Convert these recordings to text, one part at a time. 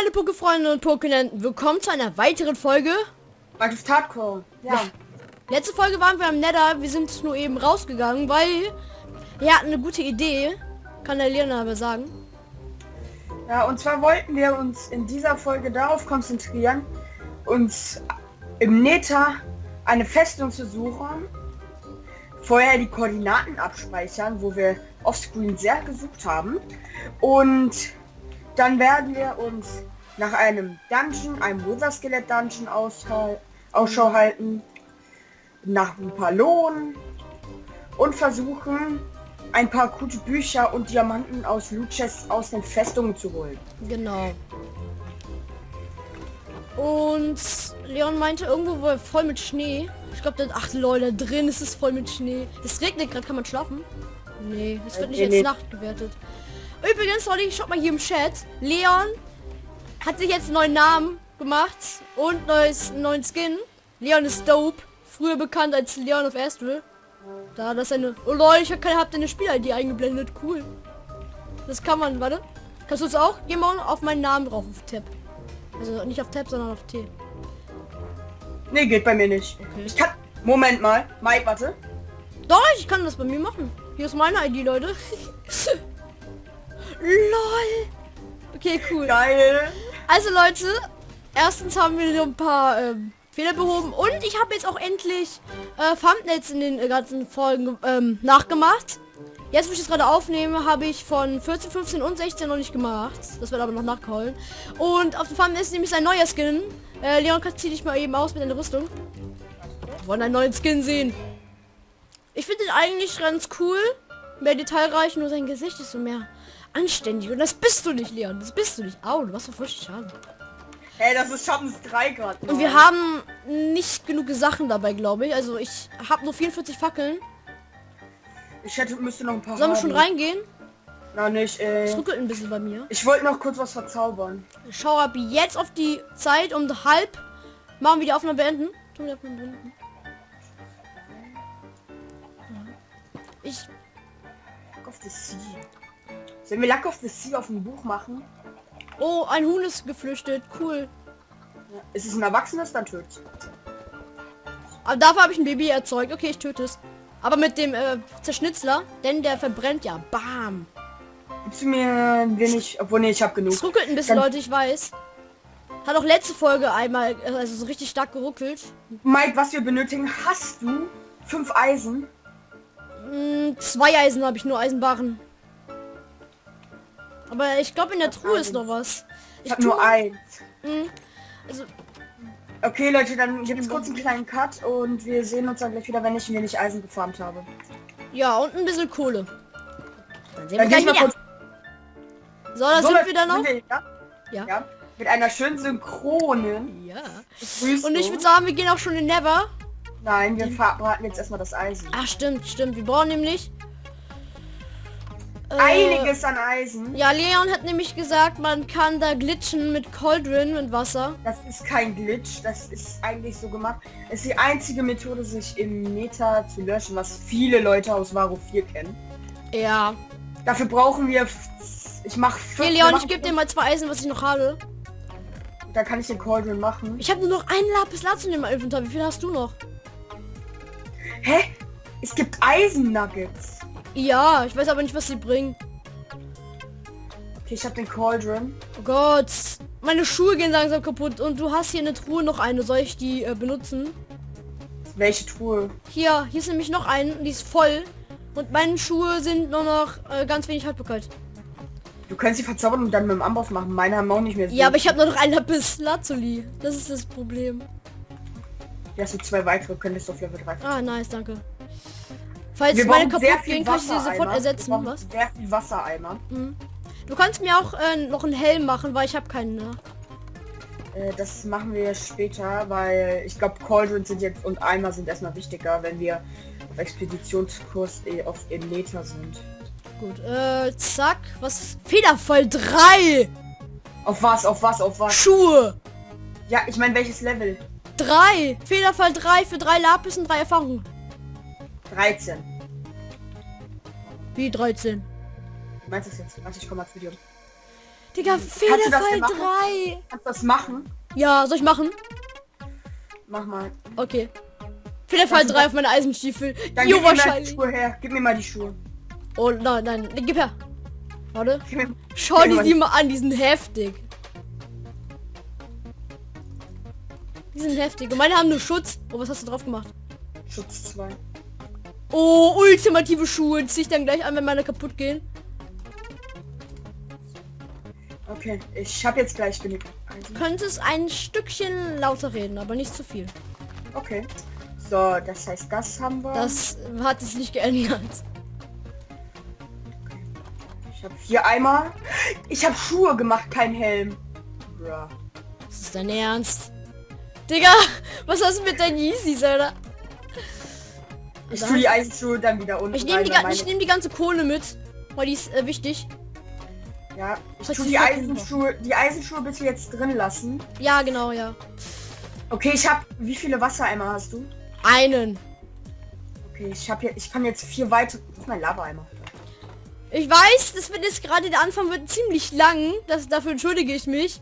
meine Pokéfreunde und Pokénenten, willkommen zu einer weiteren Folge. Minecraft Hardcore. Ja. Ja. Letzte Folge waren wir am Nether, wir sind nur eben rausgegangen, weil wir hatten eine gute Idee. Kann der Leon aber sagen. ja. und zwar wollten wir uns in dieser Folge darauf konzentrieren, uns im Nether eine Festung zu suchen, vorher die Koordinaten abspeichern, wo wir offscreen sehr gesucht haben und dann werden wir uns nach einem Dungeon, einem Wither Skelett Dungeon aushal- Ausschau halten, nach ein paar Lohn und versuchen ein paar gute Bücher und Diamanten aus Loot Chests aus den Festungen zu holen. Genau. Und Leon meinte irgendwo war voll mit Schnee. Ich glaube, ach Leute, da drin ist es voll mit Schnee. Es regnet gerade, kann man schlafen? Nee, es wird nicht nee, als nee. Nacht gewertet. Übrigens, Leute, ich schaut mal hier im Chat. Leon hat sich jetzt einen neuen Namen gemacht und neues, neuen Skin. Leon ist dope. Früher bekannt als Leon of Astral. Da das eine. Oh Leute, ich habe keine habt eine Spiel-ID eingeblendet. Cool. Das kann man, warte. Kannst du es auch? Geh mal auf meinen Namen drauf auf Tab. Also nicht auf Tab, sondern auf T. Nee, geht bei mir nicht. Okay. Ich kann... Moment mal. Mike, warte. Doch, ich kann das bei mir machen. Hier ist meine ID, Leute. LOL. Okay, cool. Geil. Also Leute, erstens haben wir so ein paar ähm, Fehler behoben und ich habe jetzt auch endlich äh, Thumbnails in den äh, ganzen Folgen ähm, nachgemacht. Jetzt, wo ich das gerade aufnehme, habe ich von 14, 15 und 16 noch nicht gemacht. Das wird aber noch nachgeholt. Und auf dem Thumbnail ist nämlich ein neuer Skin. Äh, Leon, kannst zieh dich mal eben aus mit deiner Rüstung. Wir wollen einen neuen Skin sehen. Ich finde den eigentlich ganz cool. Mehr detailreich, nur sein Gesicht ist so mehr anständig. Und das bist du nicht, Leon. Das bist du nicht. Au, du warst so voll schade. Hey, das ist Schattens 3 gerade. Und wir haben nicht genug Sachen dabei, glaube ich. Also ich habe nur 44 Fackeln. Ich hätte, müsste noch ein paar Sollen wir schon reingehen? Na nicht, Es äh... ruckelt ein bisschen bei mir. Ich wollte noch kurz was verzaubern. Ich schau ab jetzt auf die Zeit um halb. Machen wir die Aufnahme beenden. Ich. Of the Sollen wir Luck of the Sea auf dem Buch machen? Oh, ein Huhn ist geflüchtet. Cool. Ja. Ist es ein Erwachsenes, dann tötet Aber dafür habe ich ein Baby erzeugt. Okay, ich töte es. Aber mit dem äh, Zerschnitzler, denn der verbrennt ja. Bam. Gibst du mir wenig... Obwohl, nee, ich habe genug. Es ruckelt ein bisschen, Dann- Leute, ich weiß. Hat auch letzte Folge einmal, äh, also so richtig stark geruckelt. Mike, was wir benötigen, hast du fünf Eisen? Mm, zwei Eisen habe ich nur Eisenbarren. Aber ich glaube in der Truhe ist noch was. Ich habe nur eins. Mm, also Okay, Leute, dann gibt es kurz einen kleinen Cut und wir sehen uns dann gleich wieder, wenn ich mir nicht Eisen gefarmt habe. ja und ein bisschen Kohle. Dann sehen wir Dann gehe gleich wieder. kurz... So, da So, sind wir dann noch. wir, ja? Ja. ja. Mit einer schönen synchronen Ja. Und ich würde sagen, wir gehen auch schon in Never. Nein, wir verbraten jetzt erstmal das Eisen. Ach stimmt, stimmt. Wir brauchen nämlich Einiges an Eisen. Ja, Leon hat nämlich gesagt, man kann da glitschen mit Cauldron und Wasser. Das ist kein Glitch, das ist eigentlich so gemacht. Es ist die einzige Methode, sich im Meta zu löschen, was viele Leute aus Varo 4 kennen. Ja. Dafür brauchen wir... Ich mach... Hier, Leon, ich gebe dir mal zwei Eisen, was ich noch habe. Da kann ich den Cauldron machen. Ich habe nur noch ein Lapis Lazuli in meinem Inventar. Wie viel hast du noch? Hä? Es gibt Eisen-Nuggets. Ja, ich weiß aber nicht, was sie bringen. Okay, ich habe den Cauldron. Oh Gott. Meine Schuhe gehen langsam kaputt. Und du hast hier eine Truhe noch eine. Soll ich die äh, benutzen? Welche Truhe? Hier, hier ist nämlich noch eine. Die ist voll. Und meine Schuhe sind nur noch äh, ganz wenig Haltbarkeit. Du kannst sie verzaubern und dann mit dem Amboss machen. Meine haben auch nicht mehr so. Ja, aber ich habe nur noch ein Lapis Lazuli. Das ist das Problem. Hier hast du zwei weitere, könntest du auf Level 3. Ah, nice, danke. Falls Wir meine kaputt gehen, kann ich sie sofort ersetzen. Was? Sehr viel Wassereimer. Mhm. Du kannst mir auch äh, noch einen Helm machen, weil ich habe keinen. Ne? Äh, das machen wir später, weil ich glaube Cauldrons sind jetzt und Eimer sind erstmal wichtiger, wenn wir auf Expeditionskurs eh auf im Meter sind. Gut, äh, zack. Was? Federfall 3! Auf was, auf was, auf was? Schuhe! Ja, ich meine welches Level? 3! Federfall 3 für drei Lapis und drei Erfahrungen. 13. Wie 13? Du meinst das jetzt? Warte, ich komme mal zu dir. Digga, machen? 3. Kannst du das machen? Ja, soll ich machen? Mach mal. Okay. Fehlerfall Also, 3 auf meine Eisenstiefel. Dann Jo, gib mir mal die wahrscheinlich. Schuhe her. Gib mir mal die Schuhe. Oh nein, nein, gib her. Warte. Mir Schau dir die mir mal an, die sind heftig. Die sind heftig. Und meine haben nur Schutz. Oh, was hast du drauf gemacht? Schutz 2. Oh, ultimative Schuhe. Zieh ich dann gleich an, wenn meine kaputt gehen. Okay, ich habe jetzt gleich genug. Eisen. Könntest ein Stückchen lauter reden, aber nicht zu viel. Okay. So, das heißt, das haben wir. Das hat sich nicht geändert. Ich habe hier einmal. Ich habe Schuhe gemacht, kein Helm. Bra. Das ist dein Ernst. Digga, was hast du mit deinen Yeezys, Alter? Ich tue die Eisenschuhe dann wieder unten. Ich nehme die, meine- nehm die ganze Kohle mit, weil die ist äh, wichtig. Ja, ich tue die Eisenschuhe, die Eisenschuhe bitte jetzt drin lassen. Ja, genau, ja. Okay, ich habe. Wie viele Wassereimer hast du? Einen. Okay, ich habe hier, ich kann jetzt vier weitere. Das ist mein Lava-Eimer. Ich weiß, das wird jetzt gerade der Anfang wird ziemlich lang. Das, dafür entschuldige ich mich.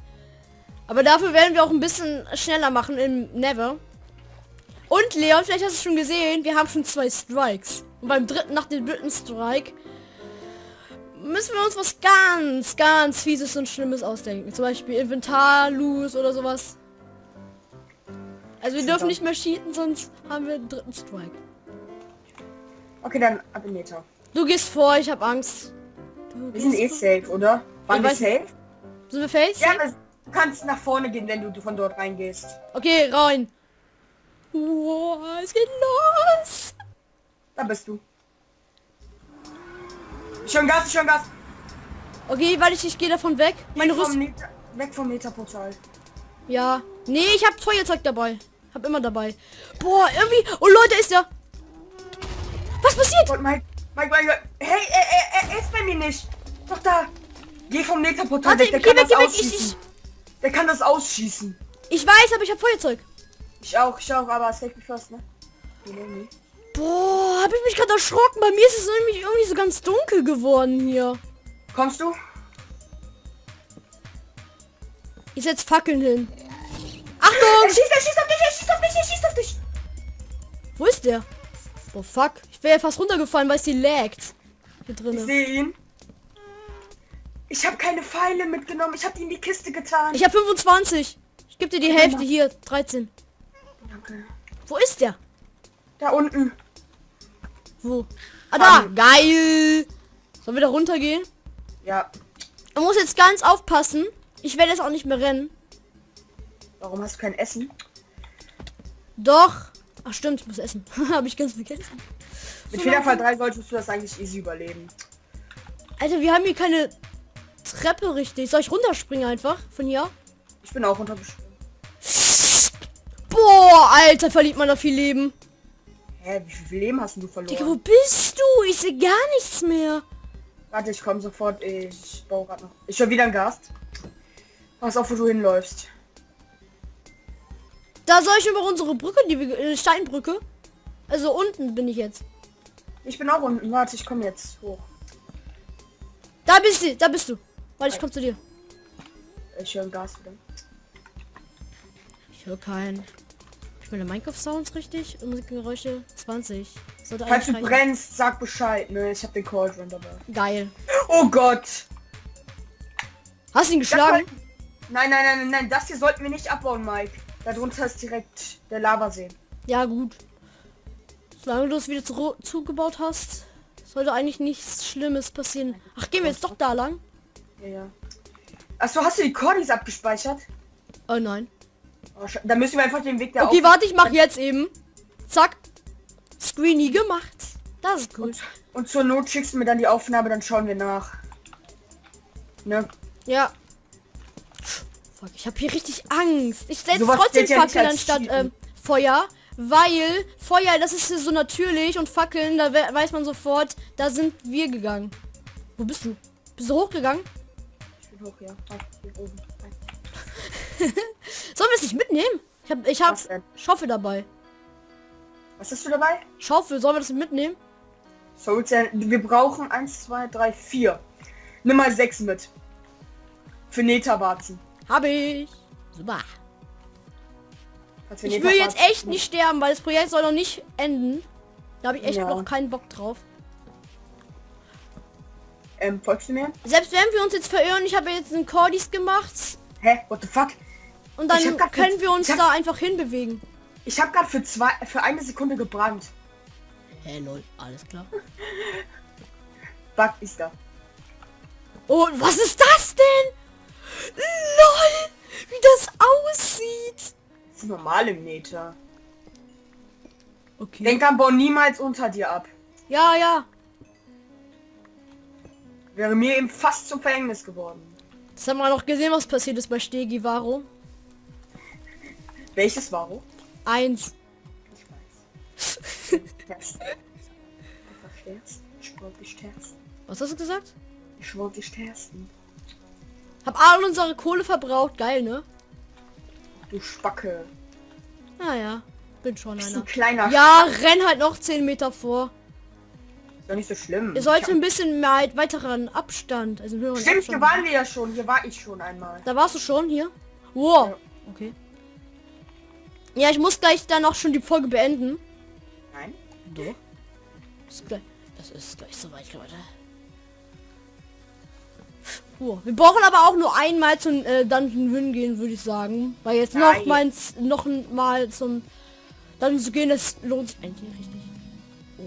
Aber dafür werden wir auch ein bisschen schneller machen im Never. Und Leon, vielleicht hast du es schon gesehen, wir haben schon zwei Strikes. Und beim dritten, nach dem dritten Strike, müssen wir uns was ganz, ganz fieses und schlimmes ausdenken. Zum Beispiel Inventar, Loose oder sowas. Also wir dürfen nicht mehr cheaten, sonst haben wir den dritten Strike. Okay, dann Abineta. Du gehst vor, ich habe Angst. Du Wir sind eh safe, oder? Waren wir safe? Sind wir face? Ja, du kannst nach vorne gehen, wenn du von dort reingehst. Okay, rein. Wow, es geht los. Da bist du. Schon Gas, schon Gas. Okay, warte, ich, ich gehe davon weg. Meine Rüstung. Weg vom Metaportal. Ja. Nee, ich habe Feuerzeug dabei. Hab immer dabei. Boah, irgendwie. Oh Leute, ist der. Was passiert? Gott, Mike, Mike, Mike, hey, er, er, er ist bei mir nicht. Doch da. Geh vom Metaportal Warte, weg, der kann weg, das weg. Ich, ausschießen. ich, Der kann das ausschießen. ich weiß, aber ich habe Feuerzeug. Ich auch, ich auch, aber safety first, ne? Nee, nee, nee. Boah, habe ich mich gerade erschrocken. Bei mir ist es nämlich irgendwie so ganz dunkel geworden hier. Kommst du? Ich setz Fackeln hin. Er Achtung! schießt, er schießt auf dich, er schießt auf dich, er schießt auf dich. Wo ist der? Oh fuck. Ich wäre ja fast runtergefallen, weil es die laggt. Hier Ich drinnen. sehe ihn. Ich habe keine Pfeile mitgenommen. Ich habe die in die Kiste getan. Ich habe 25. Ich gebe dir die Hälfte hier. 13. Wo ist der? Da unten. Wo? Ah, da. Ähm. Geil. Sollen wir da runtergehen? Ja. Man muss jetzt ganz aufpassen. Ich werde jetzt auch nicht mehr rennen. Warum hast du kein Essen? Doch. Ach stimmt, ich muss essen. Habe ich ganz vergessen. Mit So langsam. 3 solltest du das eigentlich easy überleben. Alter, wir haben hier keine Treppe richtig. Soll ich runterspringen einfach von hier? Ich bin auch untergesprungen. Boah, Alter, verliert man da viel Leben. Hä, wie viel Leben hast du verloren? Digga, wo bist du? Ich sehe gar nichts mehr. Warte, ich komme sofort. Ich baue gerade noch. Ich höre wieder einen Gast. Pass auf, wo du hinläufst. Da soll ich über unsere Brücke, die äh, Steinbrücke. Also unten bin ich jetzt. Ich bin auch unten. Warte, ich komme jetzt hoch. Da bist du, da bist du. Warte, ich komm zu dir. Ich höre Gast wieder. Ich höre keinen. Ich meine Minecraft-Sounds richtig und Musikgeräusche 20. Sollte Falls du brennst, sag Bescheid, ne? Ich hab den Cauldron dabei. Geil. Oh Gott! Hast du ihn geschlagen? nein, nein, nein, nein, das hier sollten wir nicht abbauen, Mike. Darunter ist direkt der Lavasee. Ja, gut. Solange du es wieder zu zugebaut hast, sollte eigentlich nichts Schlimmes passieren. Ach, gehen wir jetzt doch da lang? Ja, ja. Achso, hast du die Cordis abgespeichert? Oh nein. Oh, dann müssen wir einfach den Weg der Okay, warte, ich mach jetzt eben. Zack. Screeny gemacht. Das ist gut. und, und zur Not schickst du mir dann die Aufnahme, dann schauen wir nach. Ne? Ja. Fuck, ich habe hier richtig Angst. Ich setze trotzdem ja Fackeln als anstatt ähm, Feuer, weil Feuer, das ist so natürlich und Fackeln, da we weiß man sofort, da sind wir gegangen. Wo bist du? Bist du hochgegangen? Ich bin hoch, ja. Oben. Sollen wir es nicht mitnehmen? Ich habe ich hab? Schaufel dabei. Was hast du dabei? Schaufel, sollen wir das mitnehmen? Souls, wir brauchen 1, 2, 3, 4. Nimm mal 6 mit. für Neta-Warzen. Habe ich. Super. Ich will jetzt echt nicht sterben, weil das Projekt soll noch nicht enden. Da habe ich echt Ja. noch keinen Bock drauf. Ähm, folgst du mir? Selbst wenn wir uns jetzt verirren, ich habe jetzt einen Cordis gemacht Hä? What the fuck? Und dann können jetzt- wir uns hab- da einfach hinbewegen. Ich habe gerade für zwei, für eine Sekunde gebrannt. Hey lol, alles klar. Bug ist da. Oh, was ist das denn? LOL, wie das aussieht. Das ist normal im Neta. Okay. Denk an, bau niemals unter dir ab. Ja, ja. Wäre mir eben fast zum Verhängnis geworden. Das haben wir noch gesehen, was passiert ist bei Stegi Varo. Welches war wo? Eins. Ich weiß. Ich wollte dich testen. Was hast du gesagt? Ich wollte dich testen. Hab all unsere Kohle verbraucht. Geil, ne? Du Spacke. Naja, bin schon einer. ein kleiner Ja, renn halt noch 10 Meter vor. Ist doch nicht so schlimm. Ihr sollt ein bisschen mehr halt weiteren Abstand. Also höheren Stimmt, Abstand. hier waren wir ja schon. Hier war ich schon einmal. Da warst du schon hier? Wow. Ja. Okay. Ja, ich muss gleich dann auch schon die Folge beenden. Nein. Doch. Ist gleich, das ist gleich soweit, Leute. Puh. Wir brauchen aber auch nur einmal zum äh, Dungeon Win gehen, würde ich sagen. Weil jetzt noch Nein. mal, noch mal zum Dungeon zu gehen, das lohnt sich eigentlich richtig.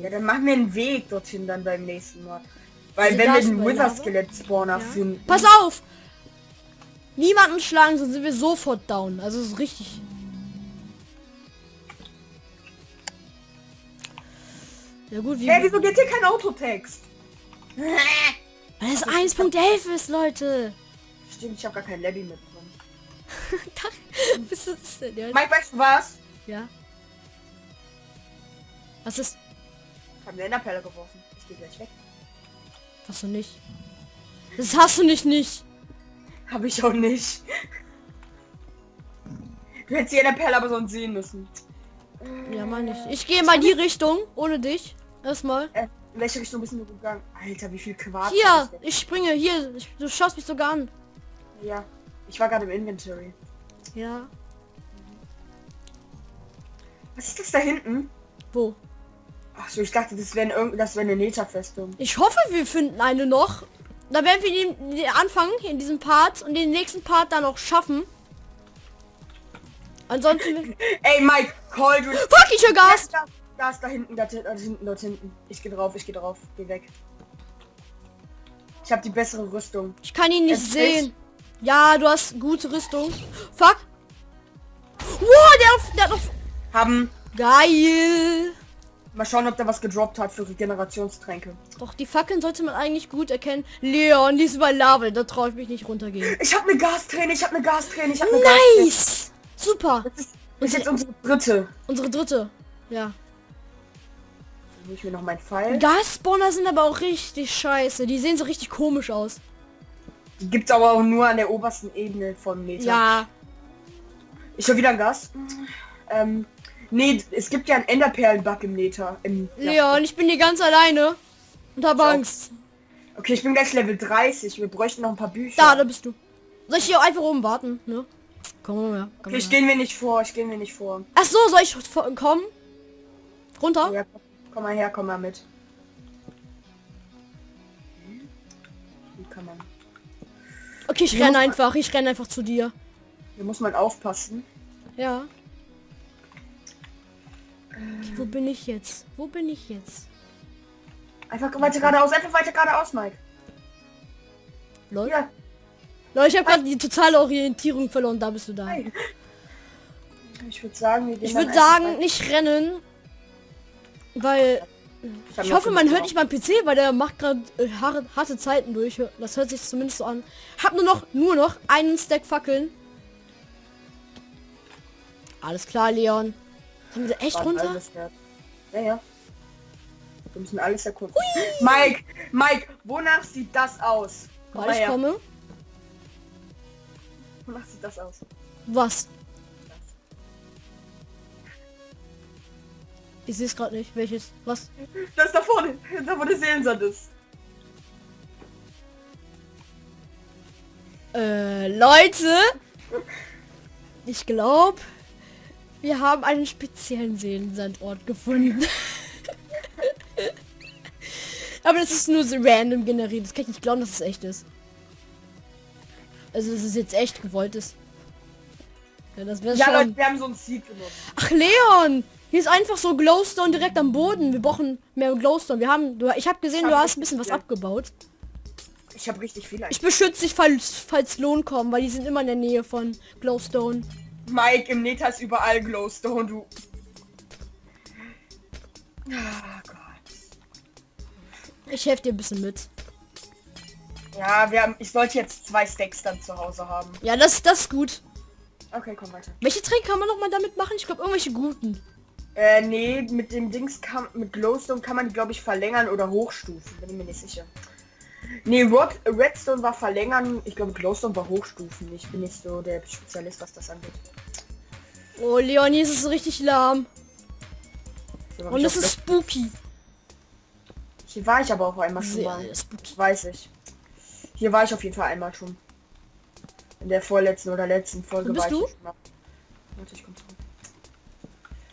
Ja, dann machen wir einen Weg dorthin dann beim nächsten Mal. Weil Also wenn wir den Wither? Skelett Spawner Ja. finden. Pass auf! Niemanden schlagen, sonst sind wir sofort down. Also es ist richtig. Ja gut, wie... Hä, wieso geht hier kein Autotext? Weil es 1.11 ist, Leute. Stimmt, ich habe gar kein Labby mit drin. Was ist das denn jetzt? Mike, weißt du was? Ja. Was ist... Ich habe eine Enderperle geworfen. Ich gehe gleich weg. Hast du nicht. Das hast du nicht nicht. Habe ich auch nicht. Du hättest die Enderperle aber sonst sehen müssen. Ja, meine ich. Ich gehe mal die Richtung, ohne dich. Erstmal. Äh, in welche Richtung bist du gegangen? Alter, wie viel Quarz. Hier, ich springe. Hier, ich, du schaust mich sogar an. Ja. Ich war gerade im Inventory. Ja. Was ist das da hinten? Wo? Ach so, ich dachte, das wäre irgend das wäre eine Neta-Festung. Ich hoffe, wir finden eine noch. Da werden wir den, den Anfang in diesem Part und den nächsten Part dann auch schaffen. Ansonsten... Ey, Mike, Cauldron. Fuck, ich höre Gas! Da, da ist da hinten, da, da hinten, dort hinten. Ich gehe drauf, ich gehe drauf. Geh weg. Ich habe die bessere Rüstung. Ich kann ihn nicht Es sehen. Ja, du hast gute Rüstung. Fuck. Wow, der, auf- der hat noch... Haben. Geil. Mal schauen, ob der was gedroppt hat für Regenerationstränke. Doch, die Fackeln sollte man eigentlich gut erkennen. Leon, die ist bei Lava, da traue ich mich nicht runtergehen. Ich habe eine Gasträne, ich habe eine Gasträne, ich habe eine Gasträne. Nice! Super. Das ist, das ist jetzt unsere dritte. Unsere dritte. Ja. Hol ich mir noch meinen Pfeil. Gasspawner sind aber auch richtig scheiße. Die sehen so richtig komisch aus. Die gibt's aber auch nur an der obersten Ebene von Meter. Ja. Ich höre wieder ein Gas. Ähm, nee, es gibt ja einen Enderperlen-Bug im Nether. Im, ja. Leon, ich bin hier ganz alleine. Und hab So. Angst. Okay, ich bin gleich Level 30. Wir bräuchten noch ein paar Bücher. Da, da bist du. Soll ich hier einfach oben warten, ne? Komm mal her. Komm okay, ich gehe mir nicht vor, ich gehe mir nicht vor. Ach so, soll ich kommen? Runter? Ja, komm mal her, komm mal mit. Wie kann man? Okay, ich renne einfach. Ich renne einfach zu dir. Hier muss man aufpassen. Ja. Okay, wo bin ich jetzt? Wo bin ich jetzt? Einfach weiter geradeaus, einfach weiter geradeaus, Mike. Lol. Ja, Leute, ich habe gerade die totale Orientierung verloren. Da bist du da. hi. Ich würde sagen, wir gehen Ich würde sagen, nicht rennen. Weil ich noch hoffe, man hört nicht meinen PC, weil der macht gerade äh, harte, Zeiten durch. Das hört sich zumindest so an. Hab nur noch nur noch einen Stack Fackeln. Alles klar, Leon. Sind wir da echt runter? Ja, ja. Wir müssen alles erkunden. Mike, Mike, wonach sieht das aus? Komm ich komme. Wonach sieht das aus? Was? Ich sehe es gerade nicht. Welches? Was? Das da vorne, da wo der Seelensand ist. Äh, Leute, ich glaube, wir haben einen speziellen Seelensandort gefunden. Aber das ist nur so random generiert. Das kann ich nicht glauben, dass es echt ist. Also es ist jetzt echt gewolltes. Ja, das wäre Ja, schon. Leute, wir haben so ein Seed benutzt. Ach Leon, hier ist einfach so Glowstone direkt am Boden. Wir brauchen mehr Glowstone. Wir haben, du, ich habe gesehen, Ich du hab hast ein bisschen was viel. abgebaut. Ich habe richtig viel. Ich beschütze dich, falls, falls Lohn kommen, weil die sind immer in der Nähe von Glowstone. Mike, im Neta ist überall Glowstone, du. Ah Gott. Ich helfe dir ein bisschen mit. Ja, wir haben. Ich sollte jetzt zwei Stacks dann zu Hause haben. Ja, das, das ist gut. Okay, komm weiter. Welche Tränke kann man noch mal damit machen? Ich glaube, irgendwelche guten. Äh, nee, mit dem Dings kann, mit Glowstone kann man die, glaube ich, verlängern oder hochstufen. Bin ich mir nicht sicher. Nee, Rod, Redstone war verlängern. Ich glaube, Glowstone war hochstufen. Ich bin nicht so der Spezialist, was das angeht. Oh, Leon, hier ist es richtig lahm. Und es ist spooky. Hier war ich aber auch einmal schon mal. Weiß ich. Hier war ich auf jeden Fall einmal schon. In der vorletzten oder letzten Folge Wo bist war du? ich schon mal. Warte, ich komm zurück.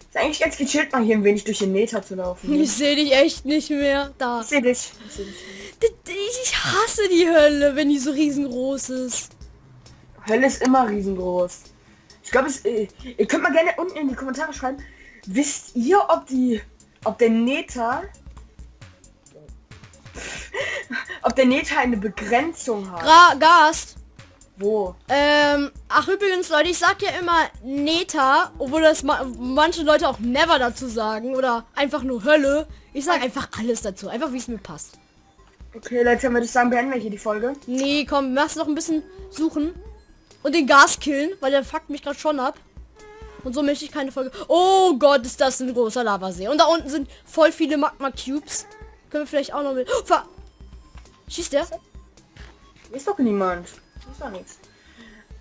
Ist eigentlich ganz gechillt, mal hier ein wenig durch den Meter zu laufen. Ich sehe dich echt nicht mehr. Da. Ich seh dich. Ich seh dich. Ich hasse die Hölle, wenn die so riesengroß ist. Hölle ist immer riesengroß. Ich glaube, es. Äh, ihr könnt mal gerne unten in die Kommentare schreiben. Wisst ihr, ob die. Ob der Neta. ob der Neta eine Begrenzung hat? Gra Gast. Wo? Ähm, ach übrigens, Leute, ich sag ja immer Neta, obwohl das ma manche Leute auch never dazu sagen oder einfach nur Hölle. Ich sag einfach alles dazu, einfach wie es mir passt. Okay, Leute, dann würde ich sagen, beenden wir hier die Folge. Nee, komm, lass noch ein bisschen suchen und den Gas killen, weil der fuckt mich gerade schon ab. Und so möchte ich keine Folge. Oh Gott, ist das ein großer Lavasee. Und da unten sind voll viele Magma Cubes. Können wir vielleicht auch noch mit. Oh, ver Schießt der? Ist doch niemand. Ist doch nichts.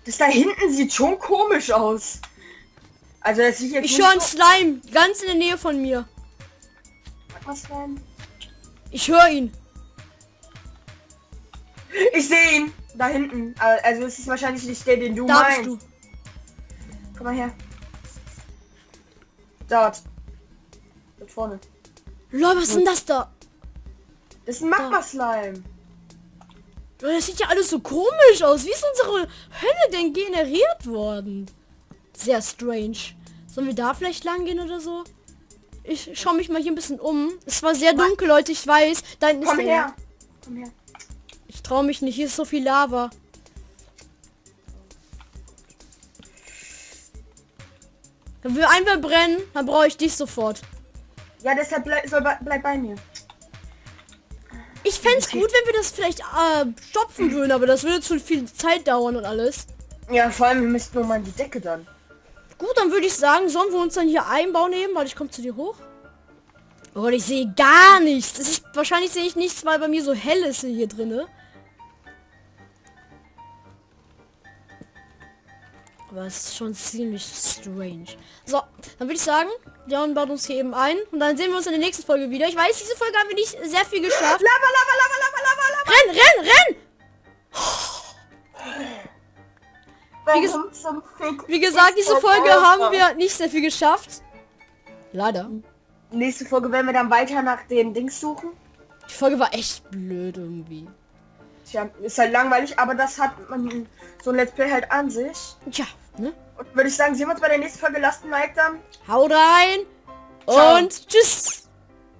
Das da hinten sieht schon komisch aus. Also das sieht jetzt Ich höre einen so... Slime ganz in der Nähe von mir. Was denn? Ich höre ihn. Ich sehe ihn. Da hinten. Also es ist wahrscheinlich nicht der, den du Da meinst. bist du. Komm mal her. Dort. Dort vorne. Lol, was ist denn das da? Das ist ein Magma-Slime. Das sieht ja alles so komisch aus. Wie ist unsere Hölle denn generiert worden? Sehr strange. Sollen wir da vielleicht lang gehen oder so? Ich schaue mich mal hier ein bisschen um. Es war sehr dunkel, Leute, ich weiß. Da hinten ist Komm her. Komm her. Ich traue mich nicht, hier ist so viel Lava. Wenn wir einmal brennen, dann brauche ich dich sofort. Ja, deshalb bleib, soll, bleib bei mir. Ich fände es gut, wenn wir das vielleicht äh, stopfen würden, aber das würde zu viel Zeit dauern und alles. Ja, vor allem, wir müssten nur mal in die Decke dann. Gut, dann würde ich sagen, sollen wir uns dann hier einbauen nehmen, weil ich komme zu dir hoch. Oh, ich sehe gar nichts. Ist wahrscheinlich sehe ich nichts, weil bei mir so hell ist hier drinne. Aber es ist schon ziemlich strange. So, dann würde ich sagen, Leon baut uns hier eben ein und dann sehen wir uns in der nächsten Folge wieder. Ich weiß, diese Folge haben wir nicht sehr viel geschafft. Lava, Lava, Lava, Lava, Lava, Lava. Renn, renn, renn! Wie ges- Wie gesagt, diese Folge haben wir nicht sehr viel geschafft. Leider. Nächste Folge werden wir dann weiter nach den Dings suchen. Die Folge war echt blöd irgendwie. Tja, ist halt langweilig, aber das hat man so ein Let's Play halt an sich. Tja, ne? Und würde ich sagen, sehen wir uns bei der nächsten Folge. Lasst ein Like dann. Haut rein Ciao. und tschüss.